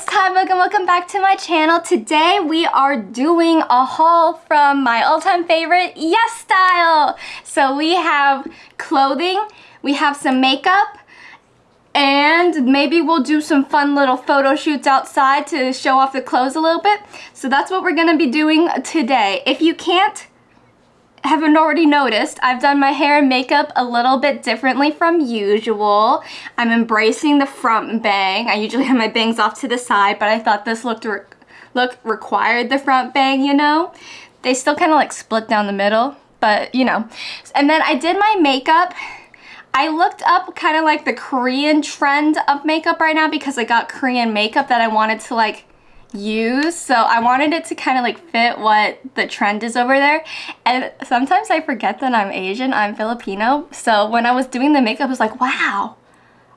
it's Tiebug and welcome back to my channel. Today we are doing a haul from my all-time favorite, YesStyle. So we have clothing, we have some makeup, and maybe we'll do some fun little photo shoots outside to show off the clothes a little bit. So that's what we're gonna be doing today. If you can't haven't already noticed, I've done my hair and makeup a little bit differently from usual. I'm embracing the front bang. I usually have my bangs off to the side, but I thought this looked re look required the front bang, you know? They still kind of like split down the middle, but you know. And then I did my makeup. I looked up kind of like the Korean trend of makeup right now because I got Korean makeup that I wanted to like use. So I wanted it to kind of like fit what the trend is over there. And sometimes I forget that I'm Asian I'm Filipino. So when I was doing the makeup I was like wow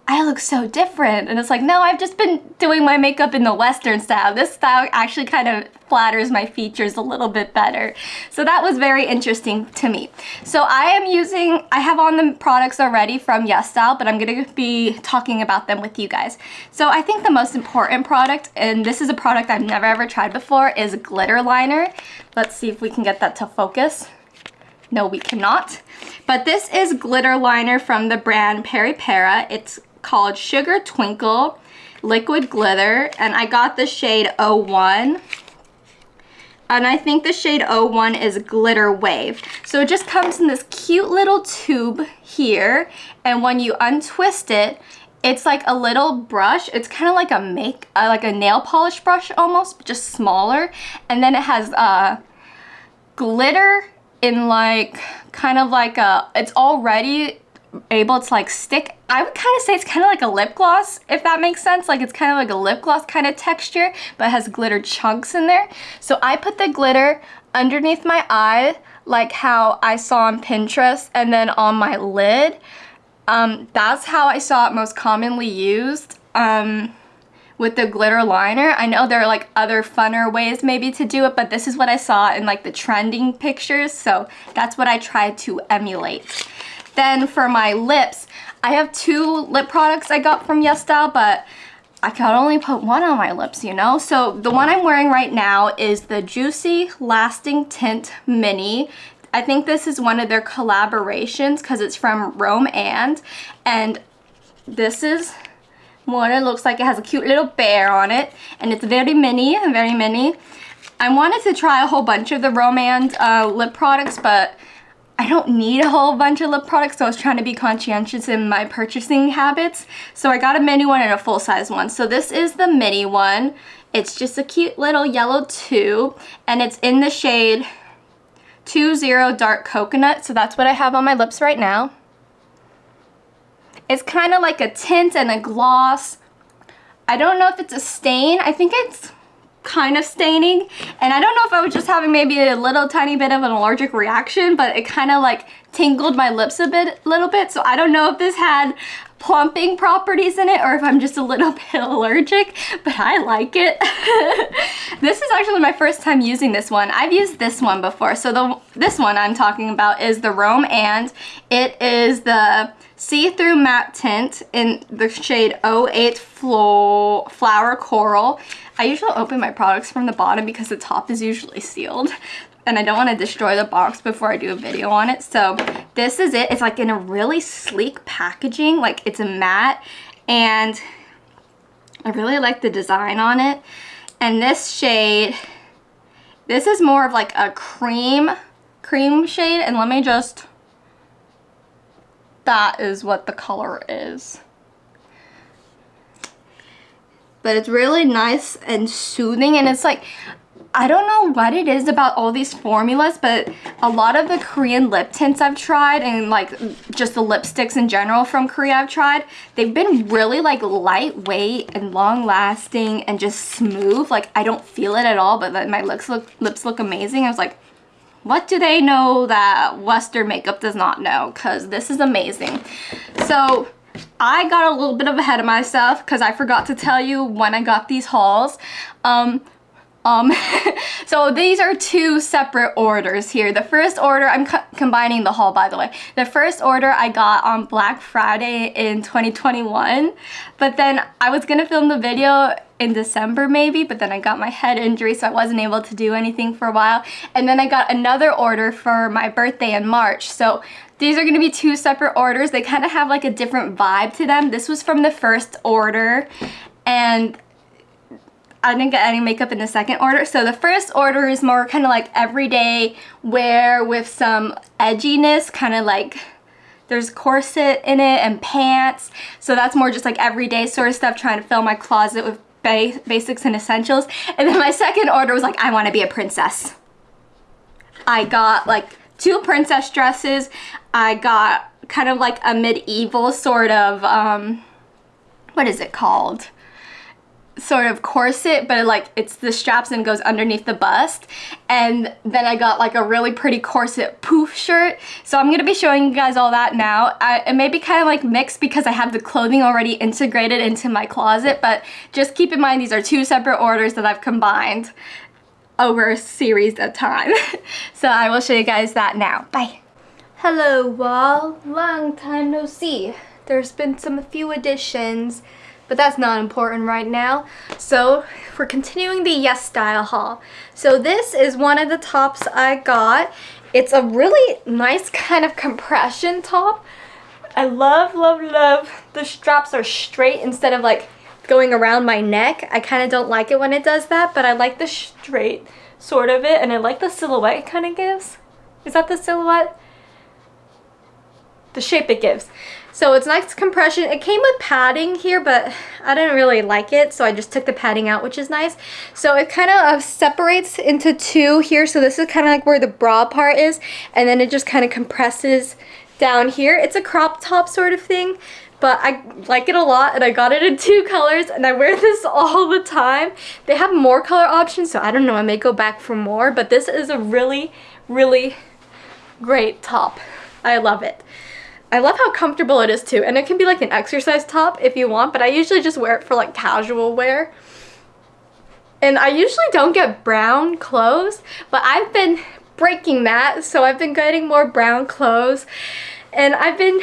I look so different. And it's like, no, I've just been doing my makeup in the Western style. This style actually kind of flatters my features a little bit better. So that was very interesting to me. So I am using, I have on the products already from YesStyle, but I'm going to be talking about them with you guys. So I think the most important product, and this is a product I've never ever tried before, is glitter liner. Let's see if we can get that to focus. No, we cannot. But this is glitter liner from the brand Peripera. It's called Sugar Twinkle Liquid Glitter and I got the shade 01 and I think the shade 01 is Glitter Wave. So it just comes in this cute little tube here and when you untwist it, it's like a little brush. It's kind of like a make, uh, like a nail polish brush almost, but just smaller. And then it has uh, glitter in like, kind of like a, it's already able to like stick. I would kind of say it's kind of like a lip gloss, if that makes sense. Like it's kind of like a lip gloss kind of texture, but has glitter chunks in there. So I put the glitter underneath my eye, like how I saw on Pinterest, and then on my lid. Um, that's how I saw it most commonly used. Um, with the glitter liner. I know there are like other funner ways maybe to do it, but this is what I saw in like the trending pictures, so that's what I tried to emulate. Then for my lips, I have two lip products I got from YesStyle, but I could only put one on my lips, you know? So the one I'm wearing right now is the Juicy Lasting Tint Mini. I think this is one of their collaborations because it's from Romand, and this is what it looks like. It has a cute little bear on it and it's very mini, very mini. I wanted to try a whole bunch of the Romand uh, lip products, but I don't need a whole bunch of lip products, so I was trying to be conscientious in my purchasing habits. So I got a mini one and a full-size one. So this is the mini one. It's just a cute little yellow tube, and it's in the shade 20 Dark Coconut. So that's what I have on my lips right now. It's kind of like a tint and a gloss. I don't know if it's a stain. I think it's kind of staining. And I don't know if I was just having maybe a little tiny bit of an allergic reaction but it kind of like tingled my lips a bit little bit. So I don't know if this had plumping properties in it or if I'm just a little bit allergic but I like it. This is actually my first time using this one. I've used this one before. So the this one I'm talking about is the Romand it is the see-through matte tint in the shade 08 Flo Flower Coral. I usually open my products from the bottom because the top is usually sealed and I don't want to destroy the box before I do a video on it. So this is it. It's like in a really sleek packaging. Like it's a matte and I really like the design on it. And this shade, this is more of like a cream, cream shade. And let me just that is what the color is. But it's really nice and soothing and it's like, I don't know what it is about all these formulas, but a lot of the Korean lip tints I've tried and like just the lipsticks in general from Korea I've tried, they've been really like lightweight and long lasting and just smooth. Like I don't feel it at all, but my lips look, lips look amazing. I was like, what do they know that Western makeup does not know? Because this is amazing. So I got a little bit of ahead of myself because I forgot to tell you when I got these hauls. Um, Um, so these are two separate orders here. The first order, I'm co combining the haul by the way. The first order I got on Black Friday in 2021, but then I was gonna film the video in December maybe, but then I got my head injury so I wasn't able to do anything for a while. And then I got another order for my birthday in March. So these are gonna be two separate orders. They kind of have like a different vibe to them. This was from the first order and I didn't get any makeup in the second order. So the first order is more kind of like everyday wear with some edginess, kind of like there's corset in it and pants. So that's more just like everyday sort of stuff, trying to fill my closet with ba basics and essentials. And then my second order was like, I want to be a princess. I got like two princess dresses. I got kind of like a medieval sort of, um, what is it called? Sort of corset but like it's the straps and goes underneath the bust. And then I got like a really pretty corset poof shirt. So I'm gonna be showing you guys all that now. I, it may be kind of like mixed because I have the clothing already integrated into my closet but just keep in mind these are two separate orders that I've combined over a series of time. So I will show you guys that now. Bye. Hello wall. Long time no see. There's been some few additions but that's not important right now. So we're continuing the YesStyle haul. So this is one of the tops I got. It's a really nice kind of compression top. I love, love, love the straps are straight instead of like going around my neck. I kind of don't like it when it does that, but I like the straight sort of it and I like the silhouette it kind of gives. Is that the silhouette? The shape it gives. So it's nice compression. It came with padding here, but I didn't really like it, so I just took the padding out, which is nice. So it kind of uh, separates into two here. So this is kind of like where the bra part is, and then it just kind of compresses down here. It's a crop top sort of thing, but I like it a lot, and I got it in two colors, and I wear this all the time. They have more color options, so I don't know, I may go back for more, but this is a really, really great top. I love it. I love how comfortable it is too. And it can be like an exercise top if you want, but I usually just wear it for like casual wear. And I usually don't get brown clothes, but I've been breaking that. So I've been getting more brown clothes and I've been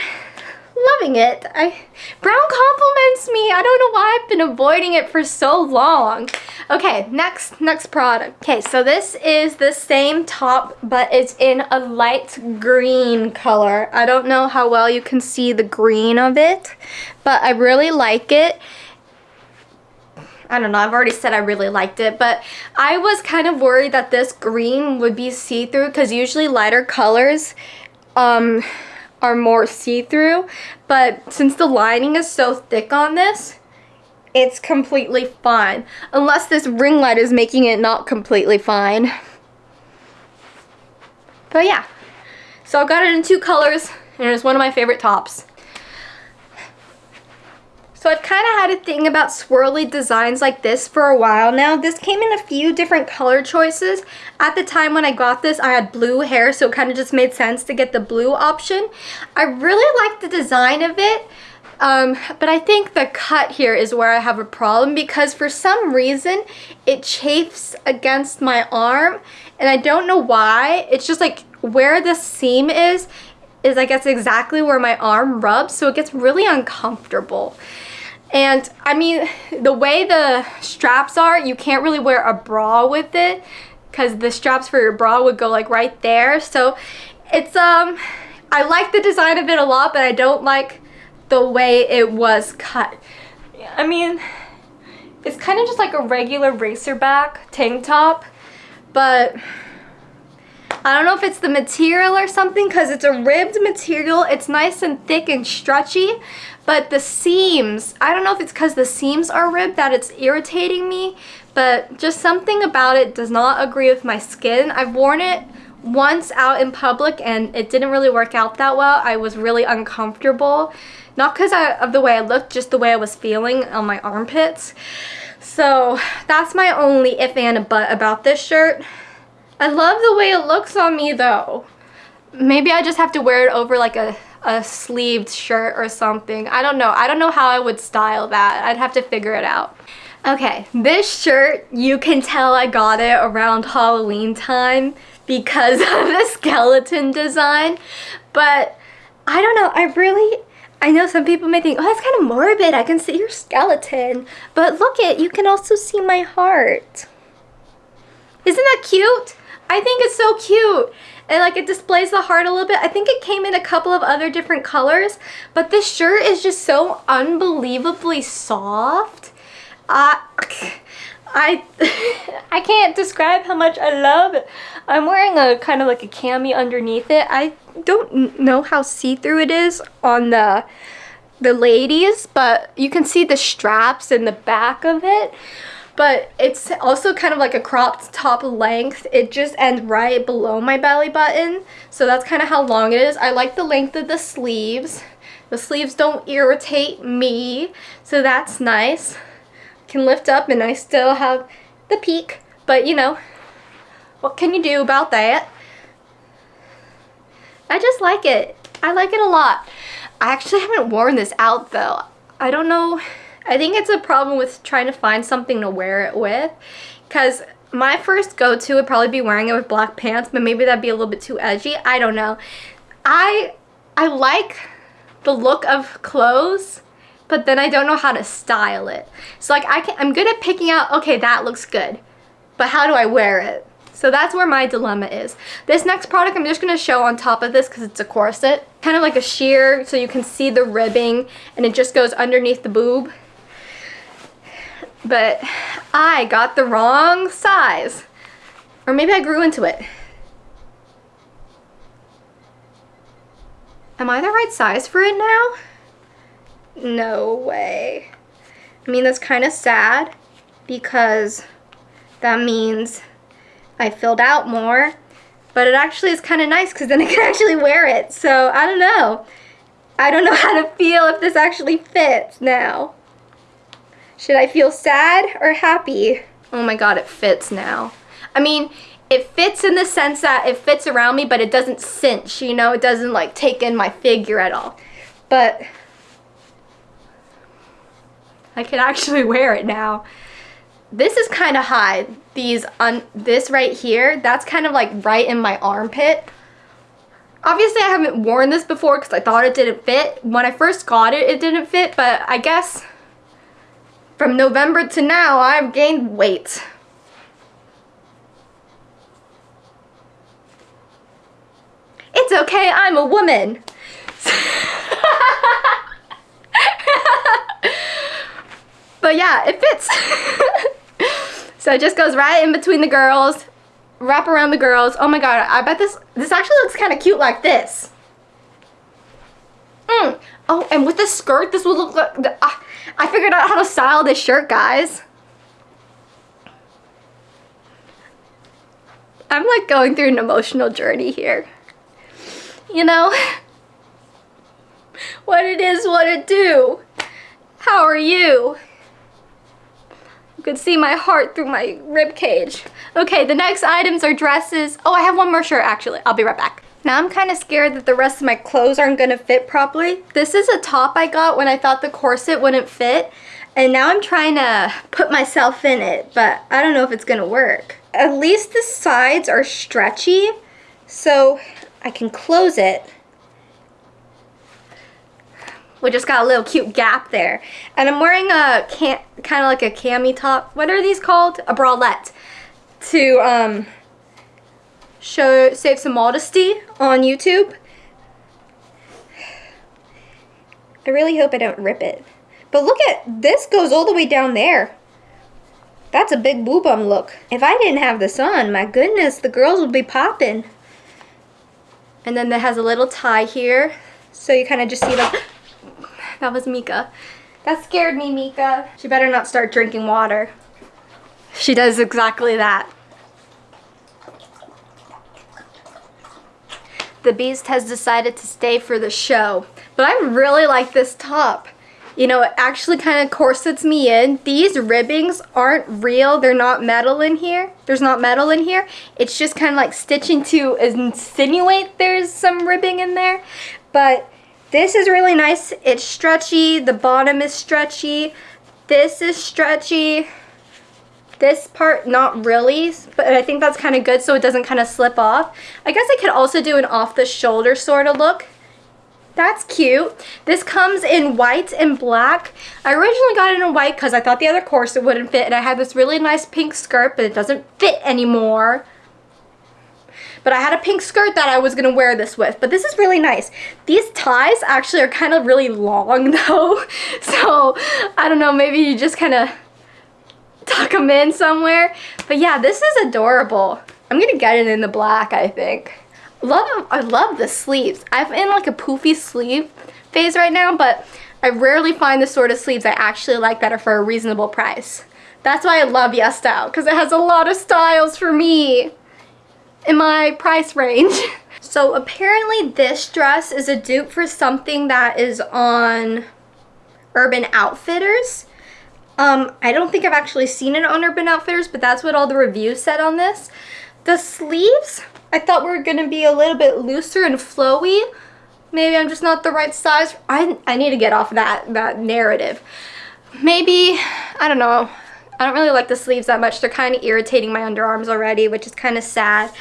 loving it. I Brown compliments me. I don't know why I've been avoiding it for so long. Okay, next next product. Okay, so this is the same top, but it's in a light green color. I don't know how well you can see the green of it, but I really like it. I don't know, I've already said I really liked it, but I was kind of worried that this green would be see-through because usually lighter colors um, are more see-through, but since the lining is so thick on this, it's completely fine. Unless this ring light is making it not completely fine. But yeah, so I got it in two colors, and it's one of my favorite tops. So I've kind of had a thing about swirly designs like this for a while now. This came in a few different color choices. At the time when I got this, I had blue hair, so it kind of just made sense to get the blue option. I really like the design of it. Um, but I think the cut here is where I have a problem because for some reason it chafes against my arm and I don't know why. It's just like where the seam is, is I guess exactly where my arm rubs so it gets really uncomfortable. And I mean, the way the straps are, you can't really wear a bra with it because the straps for your bra would go like right there. So it's, um, I like the design of it a lot, but I don't like the way it was cut. I mean, it's kind of just like a regular racerback tank top, but I don't know if it's the material or something because it's a ribbed material. It's nice and thick and stretchy, but the seams, I don't know if it's because the seams are ribbed that it's irritating me, but just something about it does not agree with my skin. I've worn it once out in public and it didn't really work out that well. I was really uncomfortable. Not because of the way I looked, just the way I was feeling on my armpits. So that's my only if and a but about this shirt. I love the way it looks on me though. Maybe I just have to wear it over like a a sleeved shirt or something. I don't know. I don't know how I would style that. I'd have to figure it out. Okay, this shirt, you can tell I got it around Halloween time because of the skeleton design. But I don't know, I really, I know some people may think, oh, that's kind of morbid. I can see your skeleton. But look it, you can also see my heart. Isn't that cute? I think it's so cute. And like it displays the heart a little bit. I think it came in a couple of other different colors. But this shirt is just so unbelievably soft. Uh, I I can't describe how much I love it. I'm wearing a kind of like a cami underneath it. I don't know how see-through it is on the the ladies, but you can see the straps in the back of it. But it's also kind of like a cropped top length. It just ends right below my belly button. So that's kind of how long it is. I like the length of the sleeves. The sleeves don't irritate me, so that's nice can lift up and I still have the peak. But you know, what can you do about that? I just like it. I like it a lot. I actually haven't worn this out though. I don't know. I think it's a problem with trying to find something to wear it with. Because my first go-to would probably be wearing it with black pants, but maybe that'd be a little bit too edgy. I don't know. I I like the look of clothes but then I don't know how to style it. So like I can, I'm good at picking out, okay, that looks good, but how do I wear it? So that's where my dilemma is. This next product I'm just going to show on top of this because it's a corset. Kind of like a sheer so you can see the ribbing and it just goes underneath the boob. But I got the wrong size. Or maybe I grew into it. Am I the right size for it now? No way. I mean, that's kind of sad because that means I filled out more. But it actually is kind of nice because then I can actually wear it. So I don't know. I don't know how to feel if this actually fits now. Should I feel sad or happy? Oh my god, it fits now. I mean, it fits in the sense that it fits around me, but it doesn't cinch, you know? It doesn't like take in my figure at all. But I can actually wear it now. This is kind of high. These on this right here, that's kind of like right in my armpit. Obviously, I haven't worn this before because I thought it didn't fit. When I first got it, it didn't fit, but I guess from November to now, I've gained weight. It's okay, I'm a woman. But yeah, it fits. so it just goes right in between the girls, wrap around the girls. Oh my god, I bet this, this actually looks kind of cute like this. Mm. Oh, and with the skirt, this would look like, uh, I figured out how to style this shirt, guys. I'm like going through an emotional journey here. You know? What it is, what it do. How are you? You can see my heart through my rib cage. Okay, the next items are dresses. Oh, I have one more shirt actually. I'll be right back. Now I'm kind of scared that the rest of my clothes aren't going to fit properly. This is a top I got when I thought the corset wouldn't fit. And now I'm trying to put myself in it, but I don't know if it's going to work. At least the sides are stretchy, so I can close it we just got a little cute gap there. And I'm wearing a kind of like a cami top. What are these called? A bralette. To um, show save some modesty on YouTube. I really hope I don't rip it. But look at, this goes all the way down there. That's a big boob bum look. If I didn't have this on, my goodness, the girls would be popping. And then that has a little tie here. So you kind of just see the that was Mika. That scared me, Mika. She better not start drinking water. She does exactly that. The Beast has decided to stay for the show. But I really like this top. You know, it actually kind of corsets me in. These ribbings aren't real. They're not metal in here. There's not metal in here. It's just kind of like stitching to insinuate there's some ribbing in there. But this is really nice. It's stretchy. The bottom is stretchy. This is stretchy. This part, not really, but I think that's kind of good so it doesn't kind of slip off. I guess I could also do an off-the-shoulder sort of look. That's cute. This comes in white and black. I originally got it in white because I thought the other corset wouldn't fit and I had this really nice pink skirt but it doesn't fit anymore. But I had a pink skirt that I was going to wear this with. But this is really nice. These ties actually are kind of really long though. So I don't know, maybe you just kind of tuck them in somewhere. But yeah, this is adorable. I'm to get it in the black, I think. Love, I love the sleeves. I'm in like a poofy sleeve phase right now, but I rarely find the sort of sleeves I actually like are for a reasonable price. That's why I love YesStyle, because it has a lot of styles for me in my price range. so apparently this dress is a dupe for something that is on Urban Outfitters. Um, I don't think I've actually seen it on Urban Outfitters, but that's what all the reviews said on this. The sleeves, I thought were going to be a little bit looser and flowy. Maybe I'm just not the right size. I, I need to get off that, that narrative. Maybe, I don't know. I don't really like the sleeves that much. They're kind of irritating my underarms already, which is kind of sad.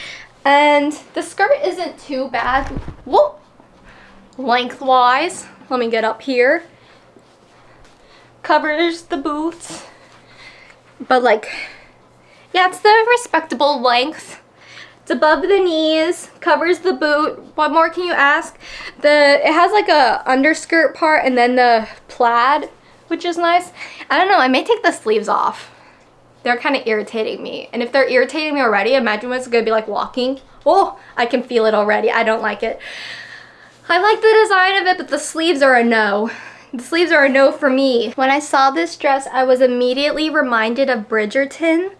And the skirt isn't too bad. Whoa! Lengthwise. Let me get up here. Covers the boots. But like, yeah, it's the respectable length. It's above the knees, covers the boot. What more can you ask? The It has like a underskirt part and then the plaid, which is nice. I don't know, I may take the sleeves off. They're kind of irritating me. And if they're irritating me already, imagine what it's to be like walking. Oh, I can feel it already. I don't like it. I like the design of it, but the sleeves are a no. The sleeves are a no for me. When I saw this dress, I was immediately reminded of Bridgerton.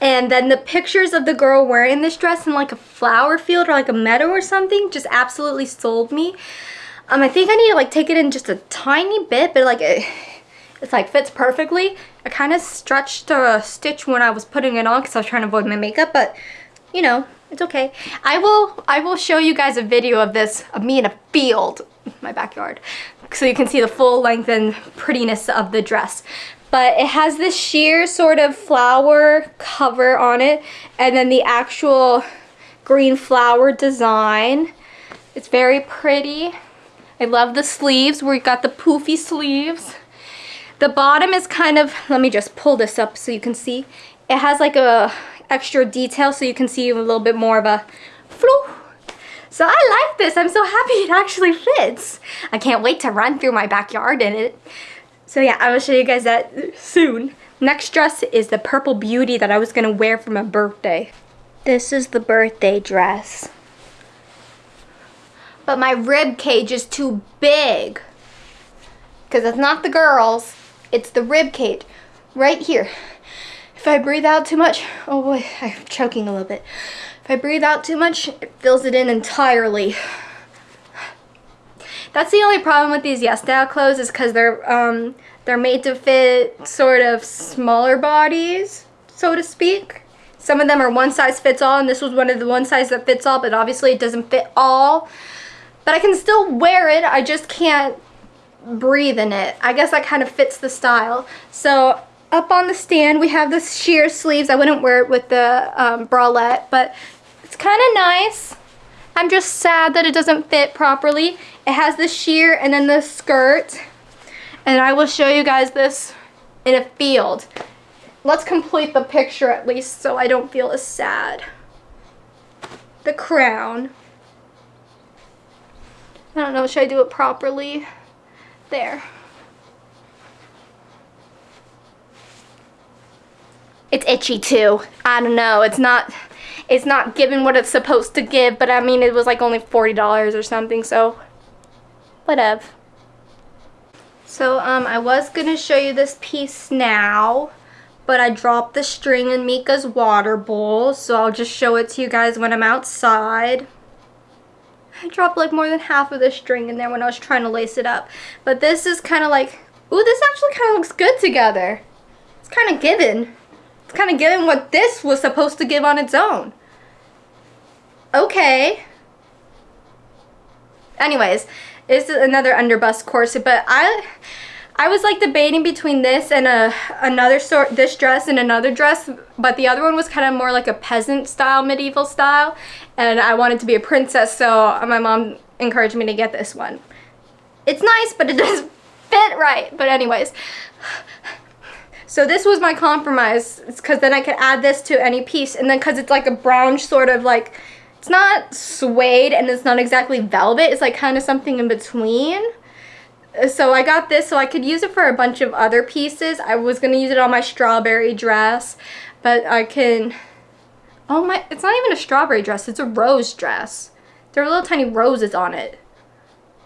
And then the pictures of the girl wearing this dress in like a flower field or like a meadow or something just absolutely sold me. Um, I think I need to like take it in just a tiny bit, but like it, it's like fits perfectly. I kind of stretched a stitch when I was putting it on because I was trying to avoid my makeup, but you know, it's okay. I will I will show you guys a video of this, of me in a field, my backyard, so you can see the full length and prettiness of the dress. But it has this sheer sort of flower cover on it, and then the actual green flower design. It's very pretty. I love the sleeves you got the poofy sleeves. The bottom is kind of, let me just pull this up so you can see. It has like a extra detail so you can see a little bit more of a flu. So I like this. I'm so happy it actually fits. I can't wait to run through my backyard in it. So yeah, I will show you guys that soon. Next dress is the Purple Beauty that I was going to wear for my birthday. This is the birthday dress. But my rib cage is too big. Because it's not the girls. It's the rib cage right here. If I breathe out too much, oh boy, I'm choking a little bit. If I breathe out too much, it fills it in entirely. That's the only problem with these YesStyle clothes is because they're um, they're made to fit sort of smaller bodies, so to speak. Some of them are one size fits all, and this was one of the one size that fits all, but obviously it doesn't fit all. But I can still wear it, I just can't breathe in it. I guess that kind of fits the style. So up on the stand we have the sheer sleeves. I wouldn't wear it with the um, bralette, but it's kind of nice. I'm just sad that it doesn't fit properly. It has the sheer and then the skirt. And I will show you guys this in a field. Let's complete the picture at least so I don't feel as sad. The crown. I don't know, should I do it properly? There. It's itchy too. I don't know. It's not it's not giving what it's supposed to give, but I mean it was like only $40 or something, so whatever. So um I was going to show you this piece now, but I dropped the string in Mika's water bowl, so I'll just show it to you guys when I'm outside. I dropped like more than half of the string in there when I was trying to lace it up. But this is kind of like, ooh, this actually kind of looks good together. It's kind of given. It's kind of given what this was supposed to give on its own. Okay. Anyways, this is another underbust corset, but I... I was like debating between this and a another sort this dress and another dress but the other one was kind of more like a peasant style medieval style and I wanted to be a princess so my mom encouraged me to get this one. It's nice but it doesn't fit right but anyways so this was my compromise because then I could add this to any piece and then because it's like a brown sort of like it's not suede and it's not exactly velvet it's like kind of something in between so I got this so I could use it for a bunch of other pieces. I was going to use it on my strawberry dress, but I can... Oh my, it's not even a strawberry dress, it's a rose dress. There are little tiny roses on it.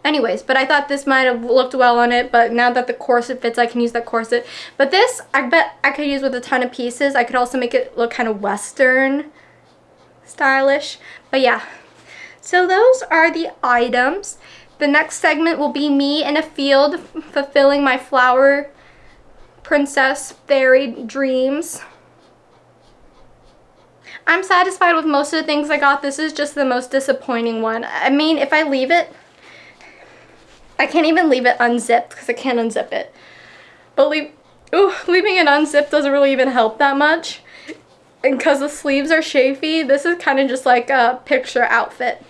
Anyways, but I thought this might have looked well on it, but now that the corset fits, I can use that corset. But this, I bet I could use with a ton of pieces. I could also make it look kind of Western stylish. But yeah, so those are the items. The next segment will be me in a field fulfilling my flower princess fairy dreams. I'm satisfied with most of the things I got. This is just the most disappointing one. I mean, if I leave it, I can't even leave it unzipped because I can't unzip it. But leave, ooh, leaving it unzipped doesn't really even help that much. And because the sleeves are chafy, this is kind of just like a picture outfit.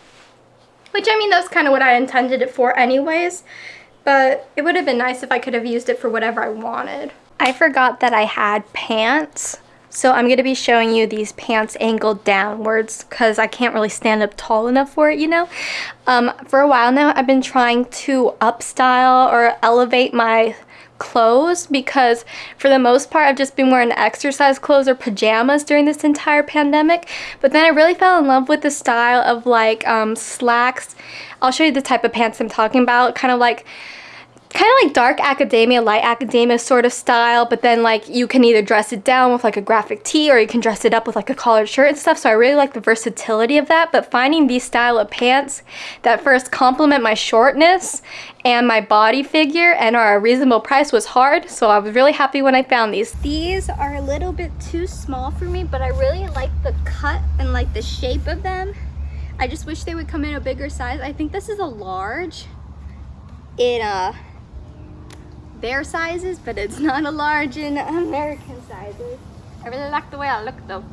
Which, I mean, that's kind of what I intended it for anyways. But it would have been nice if I could have used it for whatever I wanted. I forgot that I had pants. So I'm going to be showing you these pants angled downwards because I can't really stand up tall enough for it, you know. Um, for a while now, I've been trying to upstyle or elevate my clothes because for the most part I've just been wearing exercise clothes or pajamas during this entire pandemic. But then I really fell in love with the style of like um, slacks. I'll show you the type of pants I'm talking about kind of like kind of like dark academia, light academia sort of style, but then like you can either dress it down with like a graphic tee or you can dress it up with like a collared shirt and stuff. So I really like the versatility of that, but finding these style of pants that first complement my shortness and my body figure and are a reasonable price was hard. So I was really happy when I found these. These are a little bit too small for me, but I really like the cut and like the shape of them. I just wish they would come in a bigger size. I think this is a large in a their sizes, but it's not a large in American sizes. I really like the way I look though.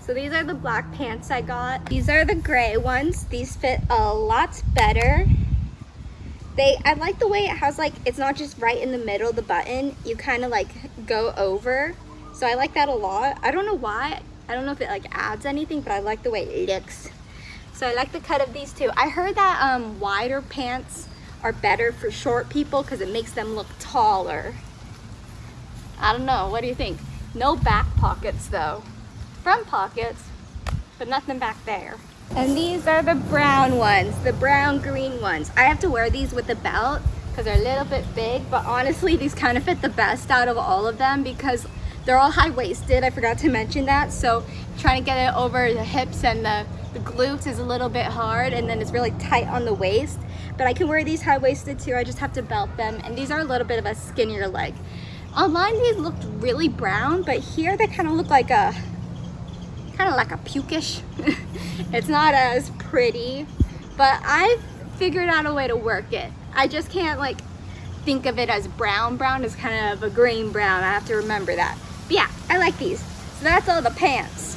So these are the black pants I got. These are the gray ones. These fit a lot better. They, I like the way it has like, it's not just right in the middle, the button. You kind of like go over. So I like that a lot. I don't know why. I don't know if it like adds anything, but I like the way it looks. So I like the cut of these too. I heard that um, wider pants are better for short people because it makes them look taller. I don't know, what do you think? No back pockets though. Front pockets, but nothing back there. And these are the brown ones, the brown green ones. I have to wear these with a belt because they're a little bit big, but honestly, these kind of fit the best out of all of them because they're all high-waisted. I forgot to mention that. So trying to get it over the hips and the, the glutes is a little bit hard and then it's really tight on the waist but I can wear these high-waisted too. I just have to belt them. And these are a little bit of a skinnier leg. Online, these looked really brown, but here they kind of look like a, kind of like a pukish. it's not as pretty, but I've figured out a way to work it. I just can't like think of it as brown. Brown is kind of a green brown. I have to remember that. But yeah, I like these. So that's all the pants.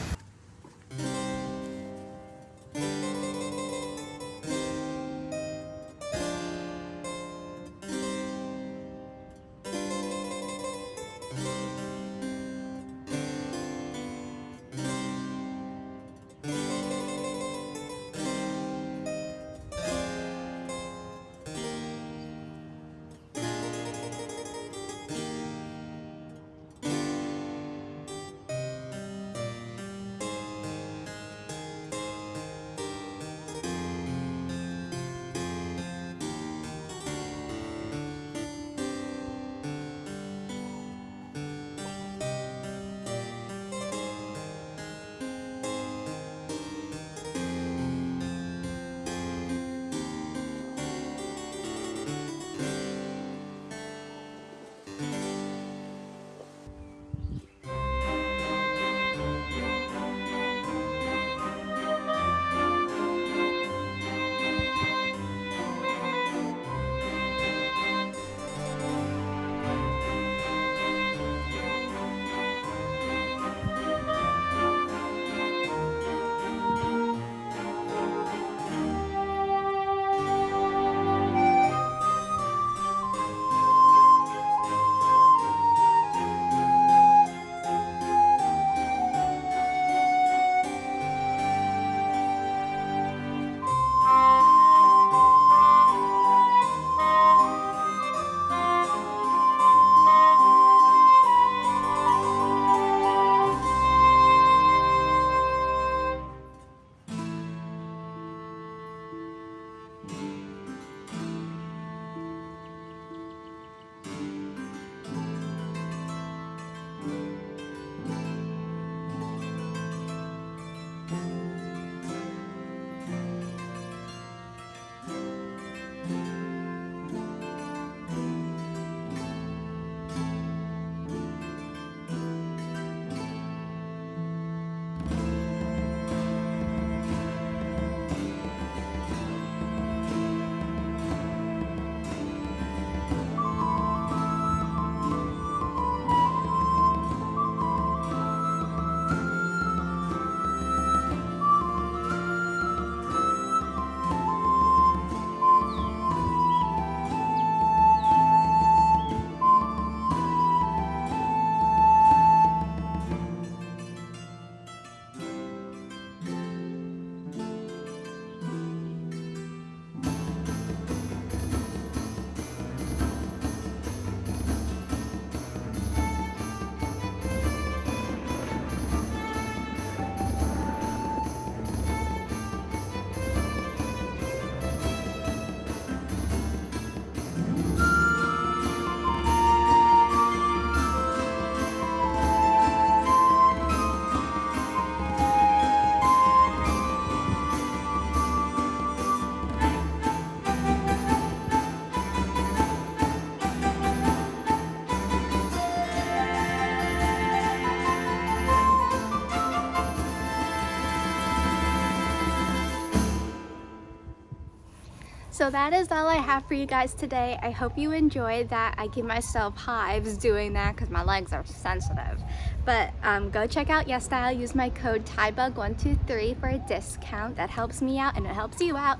So that is all I have for you guys today. I hope you enjoyed that. I give myself hives doing that because my legs are sensitive. But um, go check out YesStyle. Use my code TIEBUG123 for a discount. That helps me out and it helps you out.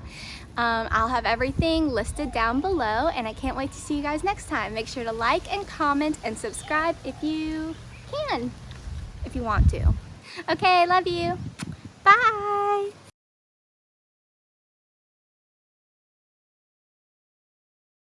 Um, I'll have everything listed down below and I can't wait to see you guys next time. Make sure to like and comment and subscribe if you can, if you want to. Okay, love you. Bye.